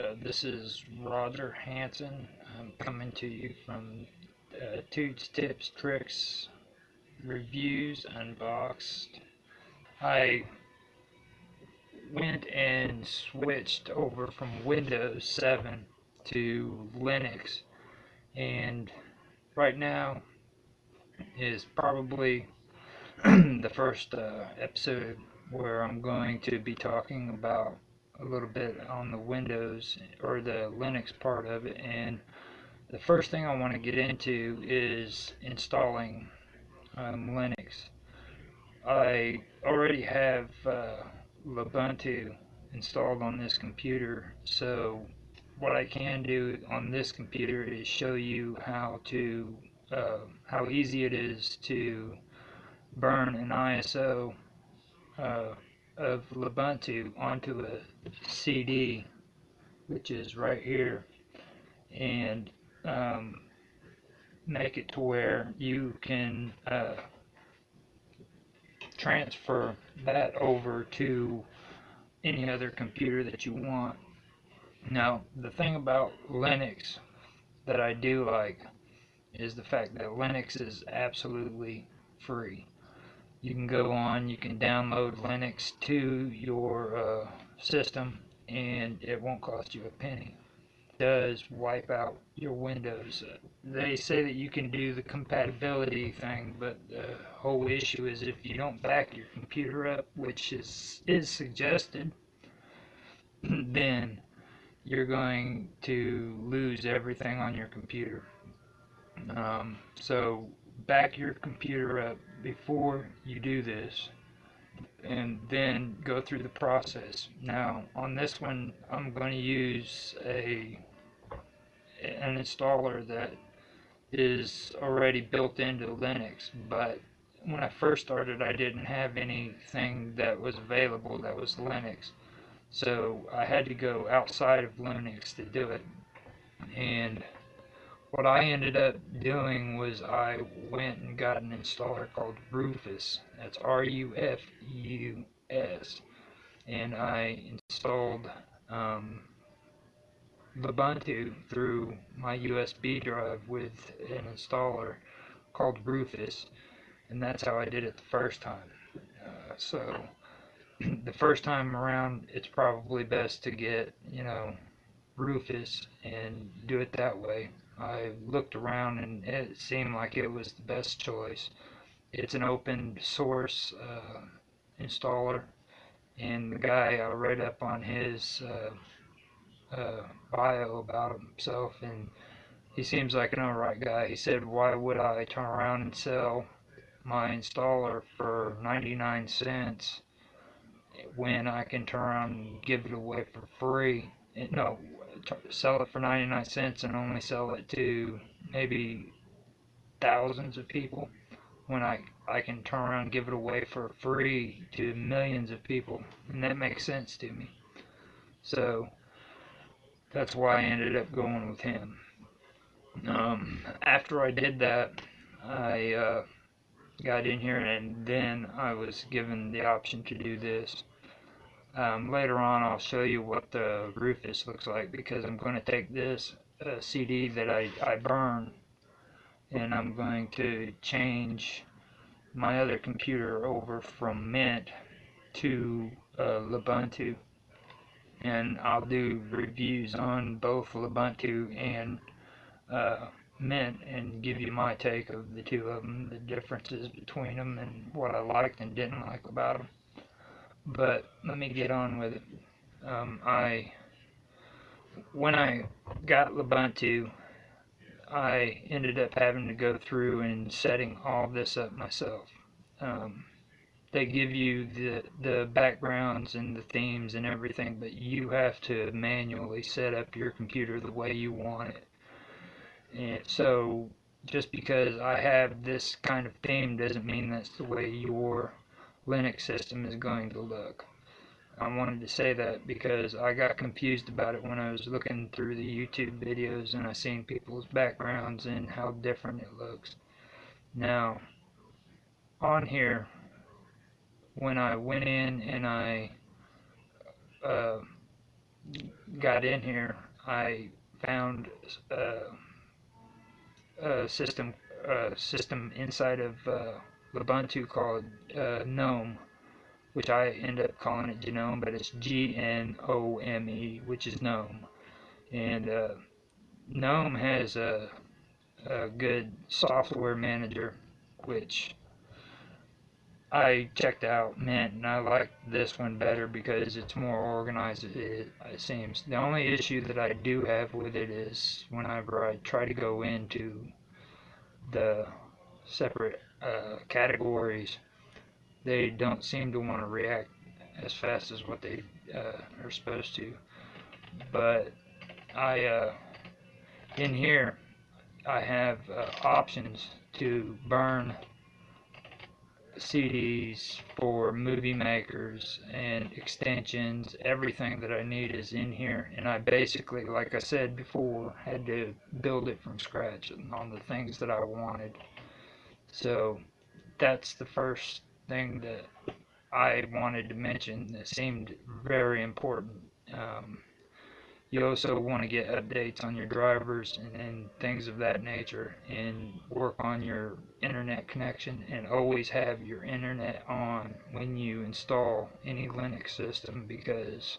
Uh, this is Roger Hanson. I'm coming to you from uh, Toots Tips Tricks Reviews Unboxed. I went and switched over from Windows 7 to Linux and right now is probably the first uh, episode where I'm going to be talking about a little bit on the Windows or the Linux part of it and the first thing I want to get into is installing um, Linux. I already have uh, Ubuntu installed on this computer so what I can do on this computer is show you how to uh, how easy it is to burn an ISO uh, of Ubuntu onto a CD which is right here and um, make it to where you can uh, transfer that over to any other computer that you want. Now, the thing about Linux that I do like is the fact that Linux is absolutely free. You can go on, you can download Linux to your uh, system, and it won't cost you a penny It does wipe out your Windows. They say that you can do the compatibility thing, but the whole issue is if you don't back your computer up, which is is suggested, then you're going to lose everything on your computer. Um, so back your computer up before you do this and then go through the process. Now on this one I'm going to use a an installer that is already built into Linux, but when I first started I didn't have anything that was available that was Linux. So I had to go outside of Linux to do it. And what I ended up doing was I went and got an installer called Rufus. That's R-U-F-U-S. And I installed um, Ubuntu through my USB drive with an installer called Rufus and that's how I did it the first time uh, so the first time around it's probably best to get you know Rufus and do it that way I looked around and it seemed like it was the best choice it's an open source uh, installer and the guy I read up on his uh, uh, bio about himself, and he seems like an alright guy. He said, why would I turn around and sell my installer for 99 cents when I can turn around and give it away for free? No, sell it for 99 cents and only sell it to maybe thousands of people when I, I can turn around and give it away for free to millions of people. And that makes sense to me. So, that's why I ended up going with him. Um, after I did that, I uh, got in here and then I was given the option to do this. Um, later on I'll show you what the Rufus looks like because I'm going to take this uh, CD that I, I burn and I'm going to change my other computer over from Mint to uh, Ubuntu and I'll do reviews on both Ubuntu and uh, Mint and give you my take of the two of them, the differences between them and what I liked and didn't like about them. But let me get on with it. Um, I when I got Ubuntu, I ended up having to go through and setting all this up myself. Um, they give you the the backgrounds and the themes and everything but you have to manually set up your computer the way you want it and so just because I have this kind of theme doesn't mean that's the way your Linux system is going to look. I wanted to say that because I got confused about it when I was looking through the YouTube videos and I seen people's backgrounds and how different it looks. Now on here when I went in and I uh, got in here, I found uh, a system a system inside of uh, Ubuntu called uh, GNOME, which I end up calling it GNOME, but it's G-N-O-M-E, which is GNOME. And uh, GNOME has a, a good software manager, which I checked out Mint, and I like this one better because it's more organized, it, it seems. The only issue that I do have with it is whenever I try to go into the separate uh, categories, they don't seem to want to react as fast as what they uh, are supposed to. But I, uh, in here, I have uh, options to burn CDs for movie makers and extensions. Everything that I need is in here. And I basically, like I said before, had to build it from scratch on the things that I wanted. So that's the first thing that I wanted to mention that seemed very important. Um, you also want to get updates on your drivers and, and, things of that nature and work on your internet connection and always have your internet on when you install any Linux system because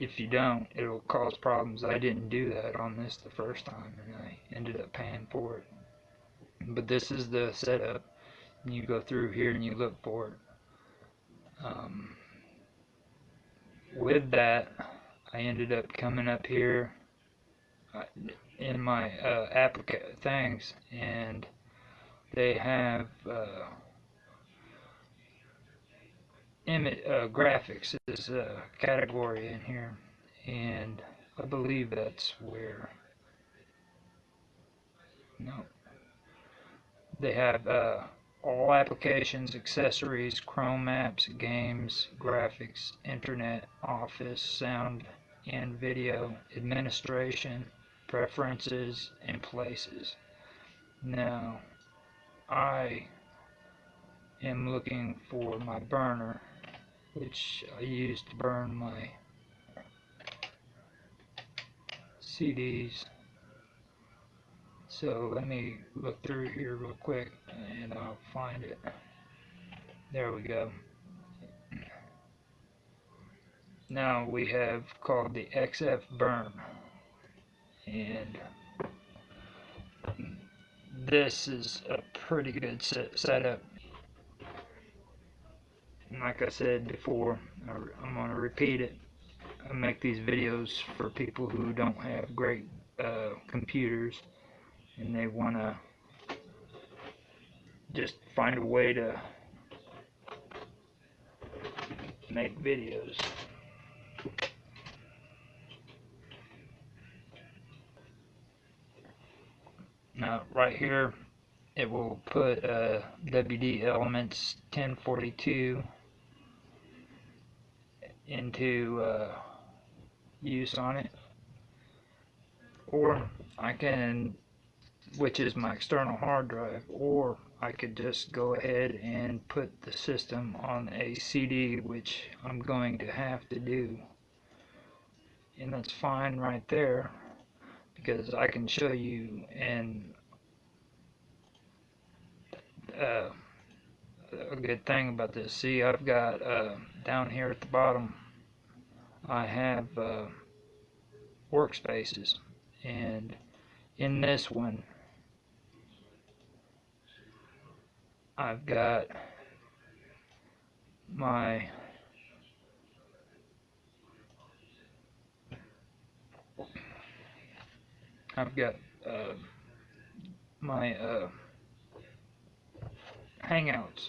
if you don't it'll cause problems I didn't do that on this the first time and I ended up paying for it but this is the setup. You go through here and you look for it. Um, with that I ended up coming up here uh, in my uh, things and they have uh, image uh, graphics is a category in here and I believe that's where no they have uh, all applications, accessories, Chrome apps, games, graphics, internet, office, sound, and video administration, preferences, and places. Now, I am looking for my burner, which I use to burn my CDs. So let me look through here real quick and I'll find it. There we go. Now we have called the XF burn. And this is a pretty good set setup. And like I said before I'm going to repeat it. I make these videos for people who don't have great uh, computers and they want to just find a way to make videos. Now right here it will put uh, WD Elements 1042 into uh, use on it. Or I can which is my external hard drive or I could just go ahead and put the system on a CD which I'm going to have to do. And that's fine right there because I can show you and uh, a good thing about this. See I've got uh, down here at the bottom I have uh, workspaces. And in this one I've got my I've got uh, my uh, Hangouts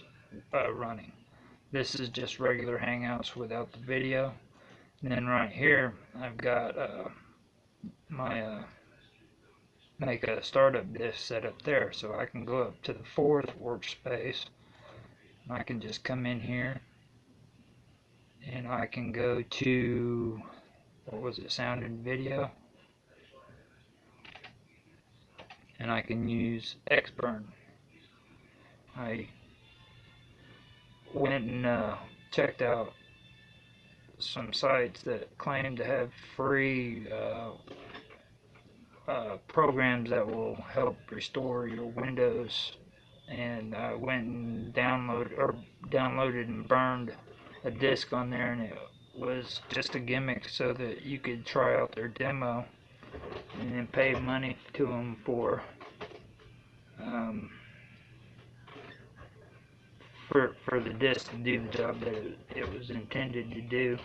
uh, running. This is just regular Hangouts without the video. And then right here, I've got uh, my uh, make a startup disk set up there so I can go up to the fourth workspace. I can just come in here and I can go to what was it sound and video? And I can use Xburn. I went and uh, checked out some sites that claim to have free uh, uh, programs that will help restore your Windows, and I went and downloaded or downloaded and burned a disk on there, and it was just a gimmick so that you could try out their demo and then pay money to them for um, for for the disc to do the job that it, it was intended to do.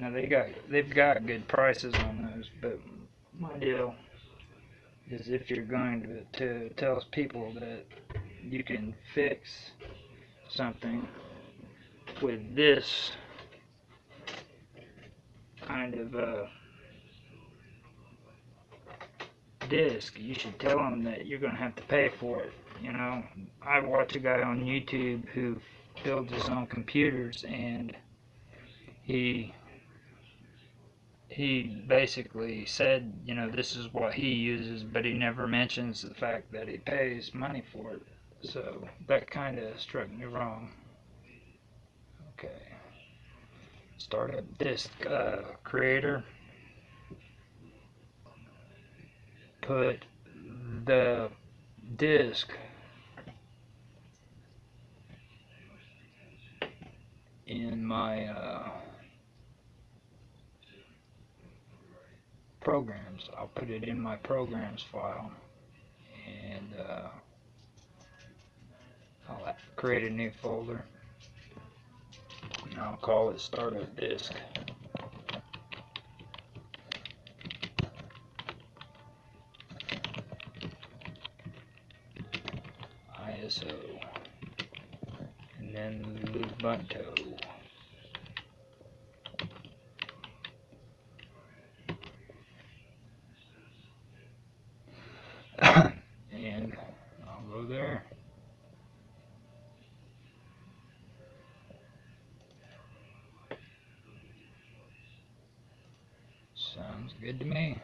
Now they got they've got good prices on those, but my deal is if you're going to, to tell people that you can fix something with this kind of uh, disc, you should tell them that you're going to have to pay for it. You know, I watch a guy on YouTube who builds his own computers and he he basically said, you know, this is what he uses, but he never mentions the fact that he pays money for it. So that kind of struck me wrong. Okay. Startup disk uh, creator. Put the disk in my uh, programs. I'll put it in my programs file and uh, I'll create a new folder I'll call it startup disk. ISO and then Ubuntu. and I'll go there. Sounds good to me.